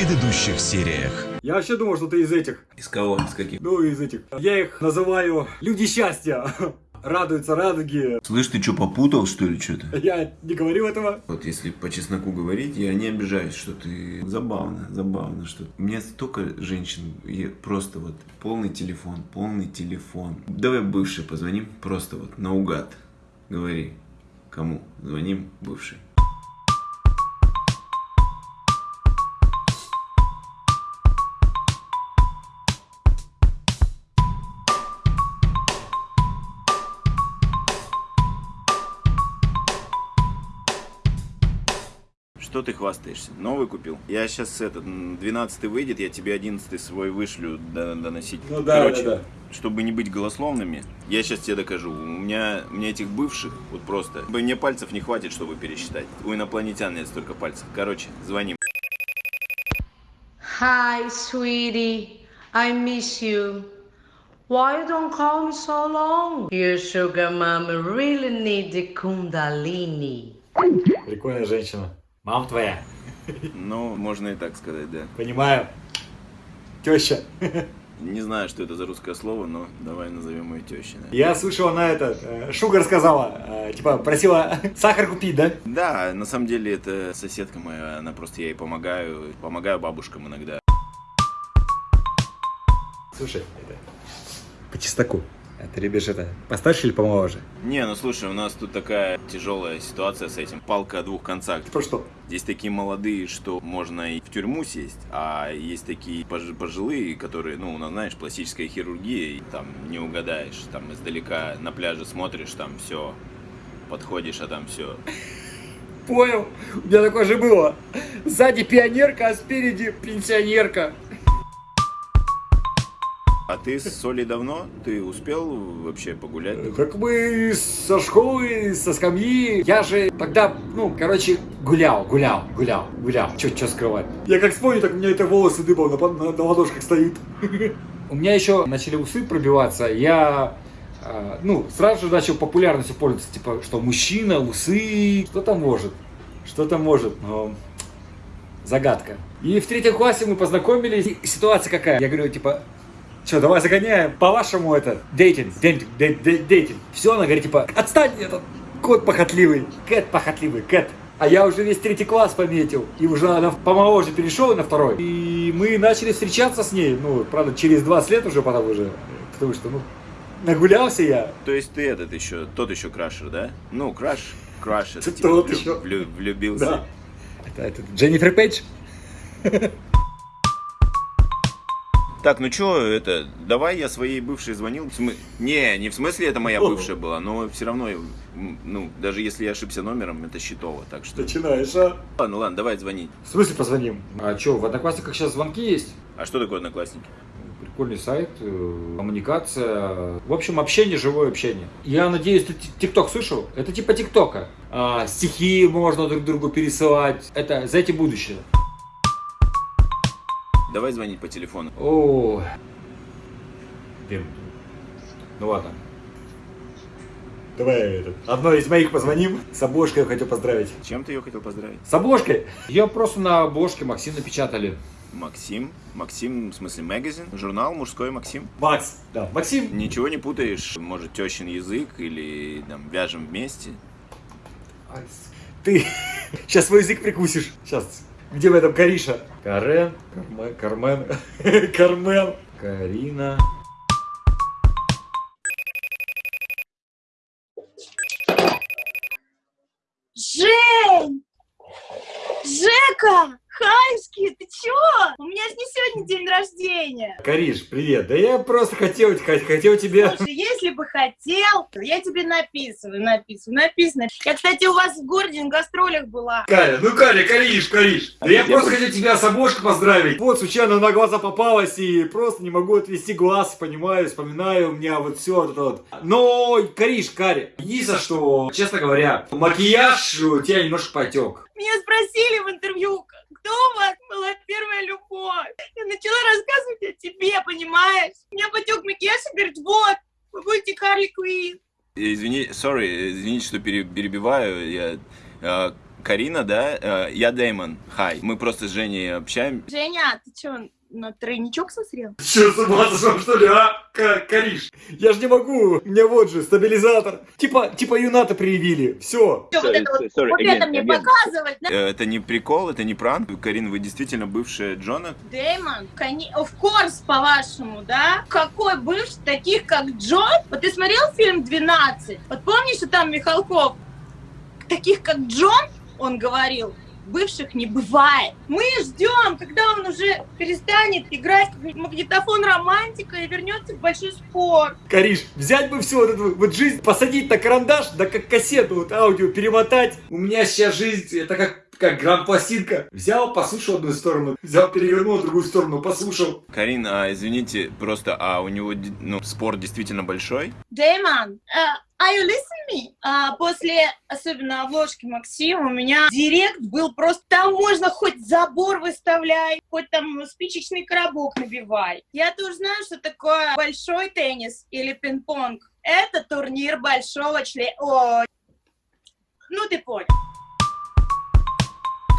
предыдущих сериях. Я вообще думал, что ты из этих. Из кого? Из каких? Ну, из этих. Я их называю люди счастья. Радуются радуги. Слышь, ты что, попутал, что ли, что-то? Я не говорил этого. Вот если по чесноку говорить, я не обижаюсь, что ты забавно, забавно, что у меня столько женщин, я просто вот полный телефон, полный телефон. Давай бывший позвоним, просто вот наугад. Говори, кому звоним бывший. Что ты хвастаешься? Новый купил? Я сейчас этот, 12 выйдет, я тебе 11 свой вышлю до- доносить. Ну да, Короче, да, да. чтобы не быть голословными, я сейчас тебе докажу. У меня, у меня этих бывших, вот просто, мне пальцев не хватит, чтобы пересчитать. У инопланетян нет столько пальцев. Короче, звоним. Hi, sweetie. I miss you. Why you don't call me so long? Your sugar mama really need the kundalini. Прикольная женщина. Мам твоя. Ну, можно и так сказать, да. Понимаю. Теща. Не знаю, что это за русское слово, но давай назовем ее тещей. Я слышал, она это, э, Шугар сказала, э, типа, просила сахар купить, да? Да, на самом деле это соседка моя, она просто я ей помогаю, помогаю бабушкам иногда. Слушай, это, по чесноку. А ты любишь это, постарше или помоложе? Не, ну слушай, у нас тут такая тяжелая ситуация с этим, палка о двух концах. Про что? Здесь такие молодые, что можно и в тюрьму сесть, а есть такие пож- пожилые, которые, ну, у нас, знаешь, пластическая хирургия, и там не угадаешь, там издалека на пляже смотришь, там все, подходишь, а там все. Понял. У меня такое же было. Сзади пионерка, а спереди пенсионерка. А ты с Солей давно? Ты успел вообще погулять? Как мы со школы, со скамьи. Я же тогда, ну, короче, гулял, гулял, гулял, гулял. Че, че скрывать? Я как вспомню, так у меня это волосы дыбом на, на, на ладошках стоит. У меня еще начали усы пробиваться. Я, э, ну, сразу же начал популярностью пользоваться. Типа, что мужчина, усы, что там может? Что там может? Но загадка. И в третьем классе мы познакомились. И ситуация какая? Я говорю, типа, что, давай загоняем. По-вашему это дейтинг, дейтинг, дей- дей- дейтинг. Все, она говорит, типа, отстань, этот кот похотливый, кэт похотливый, кэт. А я уже весь третий класс пометил. И уже она помоложе перешел на второй. И мы начали встречаться с ней. Ну, правда, через 20 лет уже потом уже. Потому что, ну, нагулялся я. То есть ты этот еще, тот еще крашер, да? Ну, краш, краш, Тот типа влю- еще. влю- влюбился. Да. Это, это Дженнифер Пейдж? Так, ну чё, это, давай я своей бывшей звонил. Смы- Не, не в смысле это моя бывшая была, но все равно, ну, даже если я ошибся номером, это счетово, так что... Начинаешь, а? Ладно, ладно, давай звонить. В смысле позвоним? А что, в Одноклассниках сейчас звонки есть? А что такое одноклассники? Прикольный сайт, э, коммуникация. В общем, общение, живое общение. Я надеюсь, ты ти- ТикТок слышал? Это типа ТикТока. А, стихи можно друг другу пересылать. Это за этим будущее. Давай звонить по телефону. О, Дим. Ну ладно. Давай этот. Одной из моих позвоним. С обложкой я хотел поздравить. Чем ты ее хотел поздравить? С обложкой? Ее просто на обложке Максим напечатали. Максим. Максим, в смысле, магазин? Журнал мужской Максим? Макс. Да, Максим. Ничего не путаешь? Может, тещин язык или там вяжем вместе? Ты сейчас свой язык прикусишь. Сейчас. Где в этом Кариша? Карен, Кармен, Кармен, Кармен, Карина. Жень! Жека! Хайский, ты чё? У меня же не сегодня день рождения. Кариш, привет. Да я просто хотел, хот- хотел тебе... Слушай, если бы хотел, то я тебе написываю, написываю, написано. Я, кстати, у вас в городе на гастролях была. Каря, ну Каря, Кариш, Кариш. Да я просто хотел тебя с обложкой поздравить. Вот, случайно на глаза попалась и просто не могу отвести глаз, понимаю, вспоминаю, у меня вот все вот это вот. Но, Кариш, Каря, единственное, что, честно говоря, макияж у тебя немножко потек. Меня спросили в интервью, кто у вас была первая любовь. Я начала рассказывать о тебе, понимаешь? Меня потек макияж и говорит, вот, вы будете Харли Квинн. Извини, sorry, извините, что пере- перебиваю. Я, а, Карина, да, э, я Дэймон, хай. Мы просто с Женей общаемся. Женя, ты что, на тройничок созрел? Че, с ума сошел, что ли, а? К- Кариш, я же не могу, у меня вот же стабилизатор. Типа, типа юната привили, все. Вот это вот, sorry, вот again, это мне again. показывать, да? Э, Это не прикол, это не пранк. Карин, вы действительно бывшая Джона? Дэймон, коне... of course, по-вашему, да? Какой бывший, таких как Джон? Вот ты смотрел фильм «12»? Вот помнишь, что там Михалков? Таких как Джон, он говорил, бывших не бывает. Мы ждем, когда он уже перестанет играть как магнитофон романтика и вернется в большой спор. Кариш, взять бы всю вот эту вот жизнь, посадить на карандаш, да как кассету вот аудио перемотать. У меня сейчас жизнь, это как как грамм-пластинка. Взял, послушал одну сторону, взял, перевернул другую сторону, послушал. Карин, а, извините, просто, а у него ну, спорт действительно большой? Дэймон, uh, are you listening me? А, после, особенно обложки Максима, у меня директ был просто, там можно хоть забор выставляй, хоть там спичечный коробок набивай. Я тоже знаю, что такое большой теннис или пинг-понг. Это турнир большого члена... О, ну ты понял.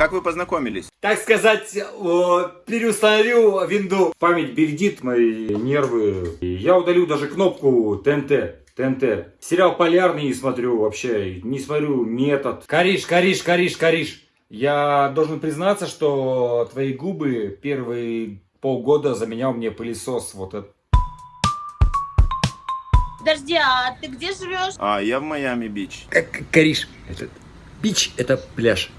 Как вы познакомились? Так сказать, о, переустановил винду. Память бередит мои нервы. Я удалю даже кнопку ТНТ. ТНТ. Сериал Полярный не смотрю вообще. Не смотрю метод. Кариш, Кариш, Кариш, Кариш. Я должен признаться, что твои губы первые полгода заменял мне пылесос. Вот это. Подожди, а ты где живешь? А, я в Майами-Бич. Кариш. Это бич, это пляж.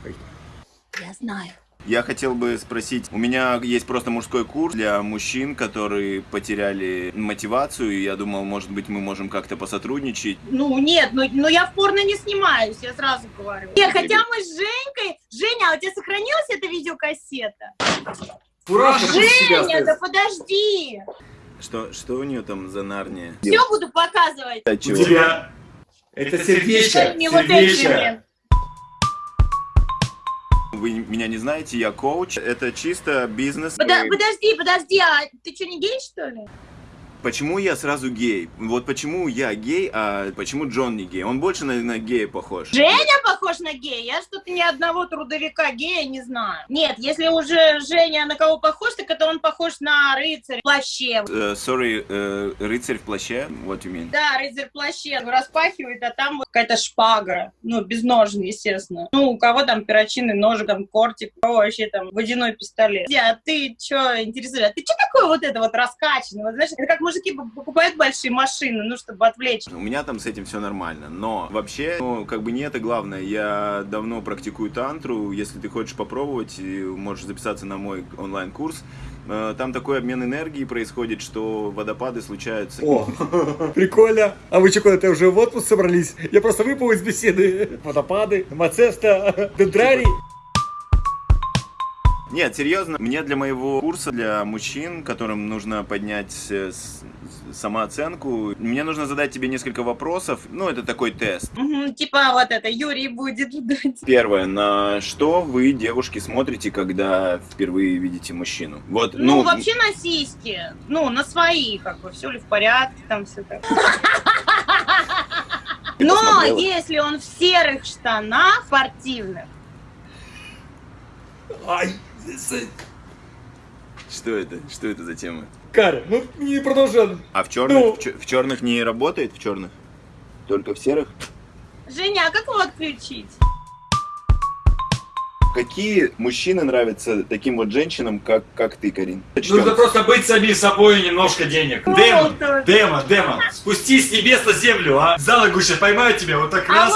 Я знаю. Я хотел бы спросить, у меня есть просто мужской курс для мужчин, которые потеряли мотивацию, и я думал, может быть, мы можем как-то посотрудничать. Ну нет, ну, ну я в порно не снимаюсь, я сразу говорю. Нет, хотя мы с Женькой... Женя, а у тебя сохранилась эта видеокассета? Себя Женя, да стоит. подожди! Что, что у нее там за нарния? Все буду показывать. А У тебя. Это сердечко. Блин. Вы меня не знаете, я коуч. Это чисто бизнес. Подо- Подожди, подожди, а ты что, не гей, что ли? Почему я сразу гей? Вот почему я гей, а почему Джон не гей? Он больше на, на гея похож. Женя похож на гея? Я что-то ни одного трудовика гея не знаю. Нет, если уже Женя на кого похож, так это он похож на рыцарь в плаще. Э, Sorry, э, рыцарь в плаще? What you mean? Да, рыцарь в плаще распахивает, а там вот какая-то шпага. Ну, без ножен, естественно. Ну, у кого там перочинный ножик, там кортик, у кого вообще там водяной пистолет. А ты что интересуешься? А ты что такое вот это вот раскачанный? Вот, знаешь, это как мужики покупают большие машины, ну, чтобы отвлечь. У меня там с этим все нормально, но вообще, ну, как бы не это главное. Я давно практикую тантру. Если ты хочешь попробовать, можешь записаться на мой онлайн-курс. Э, Там такой обмен энергии происходит, что водопады случаются. О, прикольно. А вы что, куда-то уже в отпуск собрались? Я просто выпал из беседы. Водопады, Мацеста, Дендрарий. Нет, серьезно, мне для моего курса для мужчин, которым нужно поднять э, с- с- самооценку, мне нужно задать тебе несколько вопросов. Ну, это такой тест. Мгм, типа вот это, Юрий будет ждать. Первое, на что вы, девушки, смотрите, когда впервые видите мужчину? Вот, Ну, ну, вообще на сиськи. Ну, на свои, как бы, все ли в порядке, там все так. Но посмотрела? если он в серых штанах спортивных, Ай, Что это? Что это за тема? Каря, ну не продолжай. А в черных, Ну. в, чер- в черных не работает? В черных? Только в серых? Женя, а как его отключить? Какие мужчины нравятся таким вот женщинам, как, как ты, Карин? Нужно просто быть самим собой и немножко денег. Демон, демон, демон, спустись с небес на землю, а? За ногу сейчас поймаю тебя, вот так раз.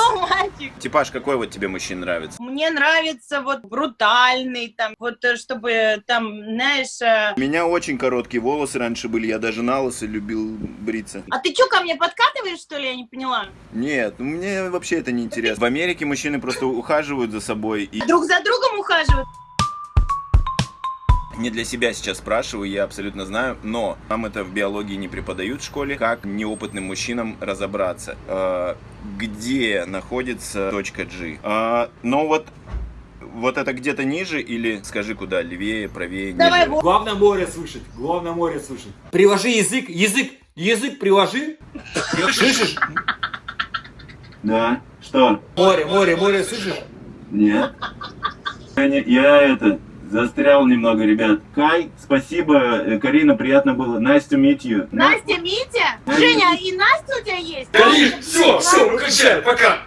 Мальчик. Типаж какой вот тебе мужчин нравится? Мне нравится вот брутальный, там, вот э, чтобы там, знаешь... э, У меня очень короткие волосы раньше были, я даже на лысо любил бриться. А ты что, ко мне подкатываешь, что ли? Я не поняла. Нет, ну мне вообще это не интересно. В Америке мужчины просто ухаживают за собой и Друг за другом ухаживают? не для себя сейчас спрашиваю, я абсолютно знаю, но нам это в биологии не преподают в школе, как неопытным мужчинам разобраться, э, где находится точка G. Э, но вот вот это где-то ниже или скажи куда, левее, правее, Давай, ниже? вот. Главное море слышать, главное море слышать. Приложи язык, язык, язык приложи. Слышишь? Да. Что? Море, море, море, слышишь? Нет. Я, не- я это, застрял немного, ребят. Кай, спасибо, э, Карина, приятно было. Nice to meet you. Настя, Митя? Женя, и Настя у тебя есть? все, все, выключай, пока.